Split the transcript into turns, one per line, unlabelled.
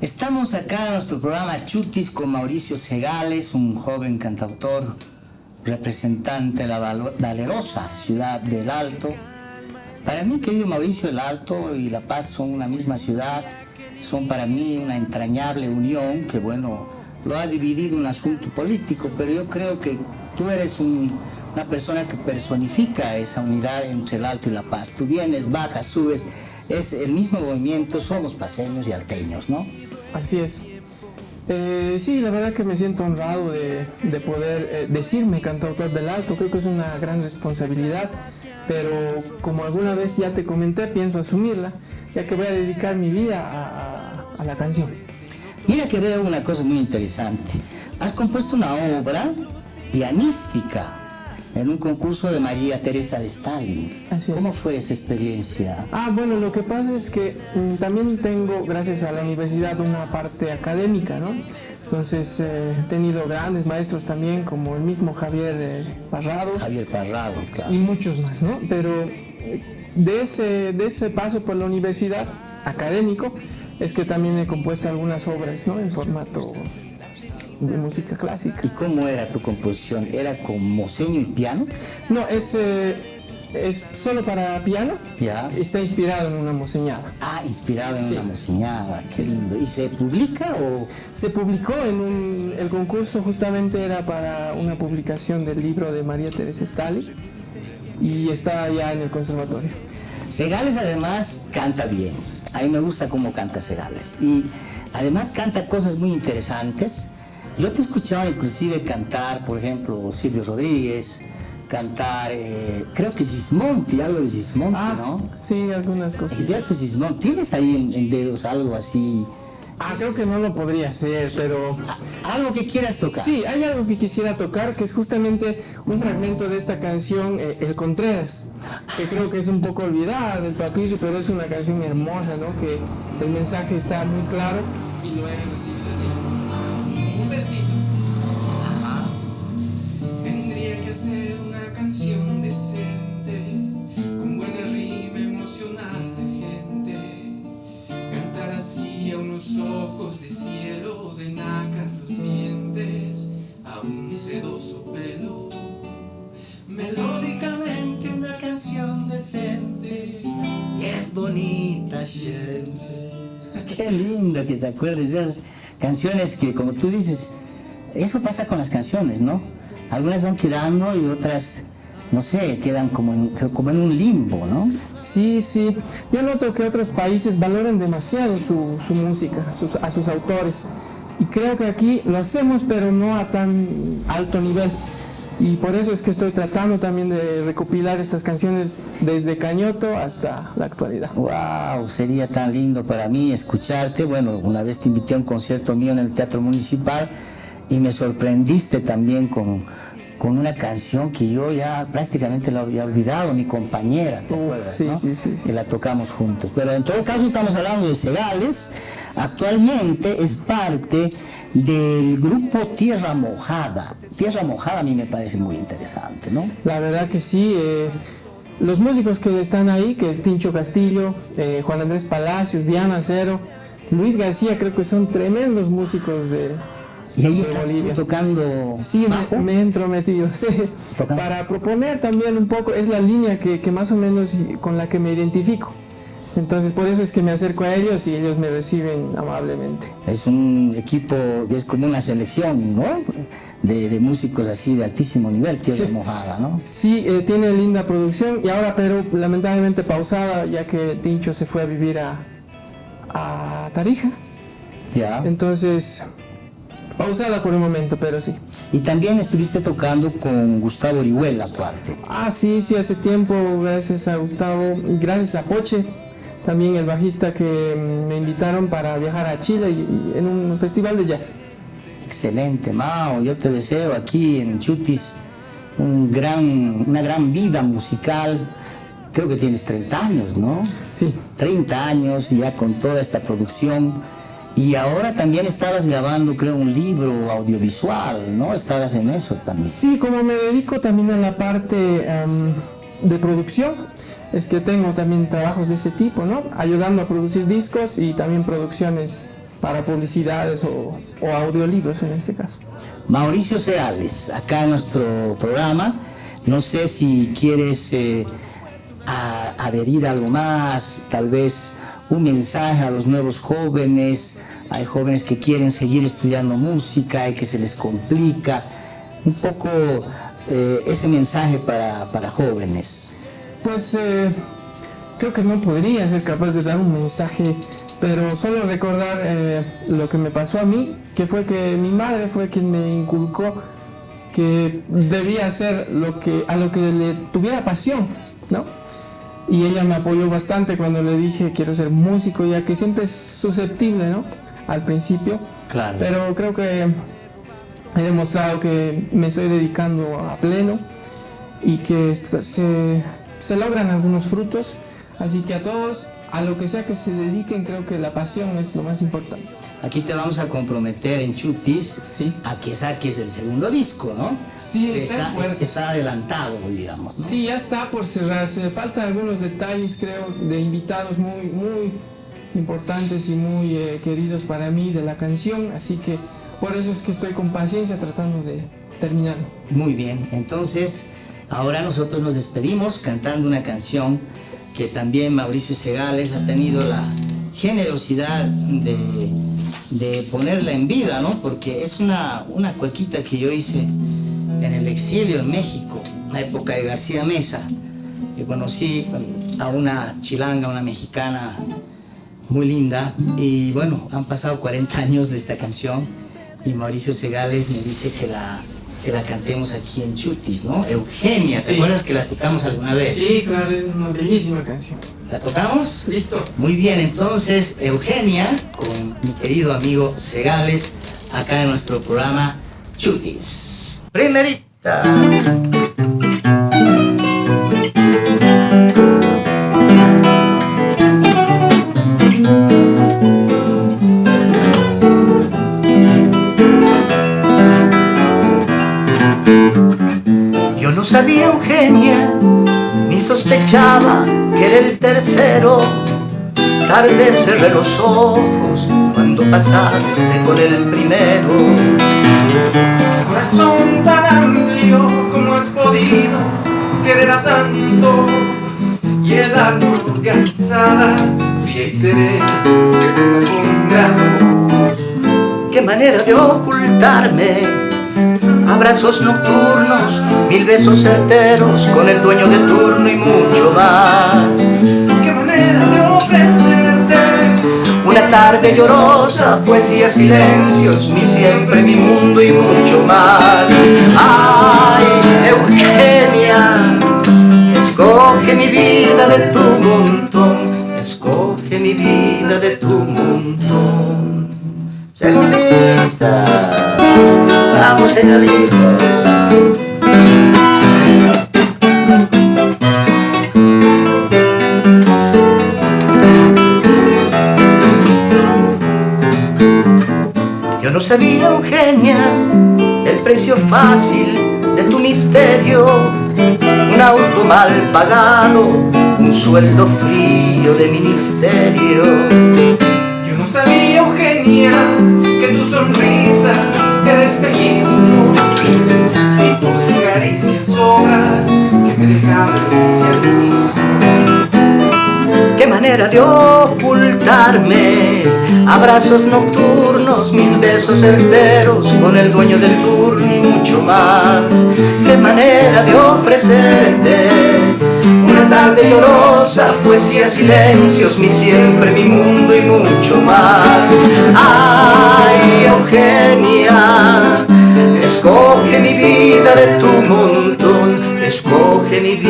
Estamos acá en nuestro programa Chutis con Mauricio Segales, un joven cantautor representante de la valerosa ciudad del Alto. Para mí, querido Mauricio, el Alto y La Paz son una misma ciudad, son para mí una entrañable unión que, bueno, lo ha dividido un asunto político, pero yo creo que tú eres una persona que personifica esa unidad entre el Alto y La Paz. Tú vienes, bajas, subes, es el mismo movimiento, somos paseños y alteños, ¿no?
Así es. Eh, sí, la verdad que me siento honrado de, poder eh, decirme cantautor del alto, creo que es una gran responsabilidad, pero como alguna vez ya te comenté, pienso asumirla, ya que voy a dedicar mi vida a la canción.
Mira que veo una cosa muy interesante. Has compuesto una obra pianística en un concurso de María Teresa de Stalin.
Así
¿Cómo fue esa experiencia?
Ah, bueno, lo que pasa es que mm, también tengo, gracias a la universidad, una parte académica, ¿no? Entonces eh, he tenido grandes maestros también, como el mismo Javier eh, Parrado.
Javier Parrado, claro.
Y muchos más, ¿no? Pero eh, de, ese, de ese paso por la universidad académico es que también he compuesto algunas obras, ¿no? En formato de música clásica.
¿Y cómo era tu composición? ¿Era con moseño y piano?
No, es, eh, es solo para piano.
Ya.
Está inspirado en una moseñada.
Ah, inspirado en una moseñada, qué lindo. ¿Y se publica o...?
Se publicó en un... El concurso justamente era para una publicación del libro de María Teresa Stalin y está ya en el conservatorio.
Segales además canta bien. A mí me gusta cómo canta Segales. Y además canta cosas muy interesantes yo te he escuchado inclusive cantar, por ejemplo, Silvio Rodríguez, cantar, eh, creo que Gismonti, algo de Gismonti, ah, ¿no?
Sí, algunas cosas.
Gismonti, ¿tienes ahí en, dedos algo así?
Ah, creo que no lo podría hacer, pero...
Algo que quieras tocar.
Sí, hay algo que quisiera tocar, que es justamente un fragmento de esta canción, eh, El Contreras, que creo que es un poco olvidada del papillo, pero es una canción hermosa, ¿no? Que el mensaje está muy claro y lo he recibido
Qué lindo que te acuerdes de esas canciones que, como tú dices, eso pasa con las canciones, ¿no? Algunas van quedando y otras, no sé, quedan como en, como en un limbo, ¿no?
Sí, sí. Yo noto que otros países valoran demasiado su, música, a sus autores. Y creo que aquí lo hacemos, pero no a tan alto nivel y por eso es que estoy tratando también de recopilar estas canciones desde Cañoto hasta la actualidad.
¡Wow! Sería tan lindo para mí escucharte. Bueno, una vez te invité a un concierto mío en el Teatro Municipal y me sorprendiste también con, con una canción que yo ya prácticamente la había olvidado, mi compañera, ¿te acuerdas?
Sí, sí, sí, sí,
Que la tocamos juntos. Pero en todo caso estamos hablando de Segales. Actualmente es parte del grupo Tierra Mojada. Tierra Mojada a mí me parece muy interesante, ¿no?
La verdad que sí. Eh, los músicos que están ahí, que es Tincho Castillo, eh, Juan Andrés Palacios, Diana Cero, Luis García, creo que son tremendos músicos de,
y ahí estás tocando
Sí, Me, he entrometido, sí. Para proponer también un poco, es la línea que, que, más o menos con la que me identifico. Entonces por eso es que me acerco a ellos y ellos me reciben amablemente.
Es un equipo, es como una selección, ¿no? De, de músicos así de altísimo nivel, Tierra Mojada, ¿no?
Sí, eh, tiene linda producción y ahora pero lamentablemente pausada ya que Tincho se fue a vivir a, a Tarija.
Ya.
Entonces pausada por un momento, pero sí.
Y también estuviste tocando con Gustavo Orihuela, tu arte.
Ah, sí, sí, hace tiempo, gracias a Gustavo, gracias a Poche, también el bajista que mm, me invitaron para viajar a Chile y, en un festival de jazz.
Excelente, Mao, yo te deseo aquí en Chutis un gran, una gran vida musical. Creo que tienes 30 años, ¿no?
Sí.
30 años ya con toda esta producción y ahora también estabas grabando, creo, un libro audiovisual, ¿no? Estabas en eso también.
Sí, como me dedico también a la parte em, de producción, es que tengo también trabajos de ese tipo, ¿no? Ayudando a producir discos y también producciones para publicidades o, audiolibros en este caso.
Mauricio Seales, acá en nuestro programa, no sé si quieres eh, adherir algo más, tal vez un mensaje a los nuevos jóvenes, hay jóvenes que quieren seguir estudiando música y que se les complica, un poco eh, ese mensaje para, para jóvenes.
Pues eh, creo que no podría ser capaz de dar un mensaje, pero solo recordar eh, lo que me pasó a mí, que fue que mi madre fue quien me inculcó que debía hacer lo que, a lo que le tuviera pasión, ¿no? Y ella me apoyó bastante cuando le dije quiero ser músico, ya que siempre es susceptible, ¿no? Al principio.
Claro.
Pero creo que he demostrado que me estoy dedicando a pleno y que se, se logran algunos frutos Así que a todos, a lo que sea que se dediquen, creo que la pasión es lo más importante.
Aquí te vamos a comprometer en Chutis
¿Sí?
a que saques el segundo disco, ¿no?
Sí, está,
está, adelantado, digamos.
Sí, ya está por cerrarse. Faltan algunos detalles, creo, de invitados muy, muy importantes y muy eh, queridos para mí de la canción. Así que por eso es que estoy con paciencia tratando de terminarlo.
Muy bien, entonces ahora nosotros nos despedimos cantando una canción que también Mauricio Segales ha tenido la generosidad de, de ponerla en vida, ¿no? Porque es una, una cuequita que yo hice en el exilio en México, la época de García Mesa, que conocí a una chilanga, una mexicana muy linda, y bueno, han pasado 40 años de esta canción, y Mauricio Segales me dice que la, que la cantemos aquí en Chutis, ¿no? Eugenia, ¿te acuerdas que la tocamos alguna vez?
Sí, claro, es una bellísima canción.
¿La tocamos?
Listo.
Muy bien, entonces Eugenia, con mi querido amigo Segales, acá en nuestro programa Chutis. Primerita. Sabía Eugenia, ni sospechaba que era el tercero. Tarde cerré los ojos cuando pasaste con el primero.
Corazón tan amplio como has podido querer a tantos y el alma organizada, fría y serena, que está con grados.
Qué manera de ocultarme abrazos nocturnos, mil besos certeros con el dueño de turno y mucho más.
Qué manera de ofrecerte
una tarde llorosa, poesía, silencios, mi siempre, mi mundo y mucho más. Ay, Eugenia, escoge mi vida de tu montón, escoge mi vida de tu montón. Segundita vamos hijos. Yo no sabía, Eugenia, el precio fácil de tu misterio, un auto mal pagado, un sueldo frío de ministerio.
Yo no sabía, Eugenia, que tu sonrisa el espejismo y tus caricias obras que me dejaron mismo.
Qué manera de ocultarme. Abrazos nocturnos, mis besos certeros Con el dueño del turno y mucho más. Qué manera de ofrecerte Una tarde llorosa, poesía, silencios Mi siempre, mi mundo y mucho más. Ay, Eugenia Escoge mi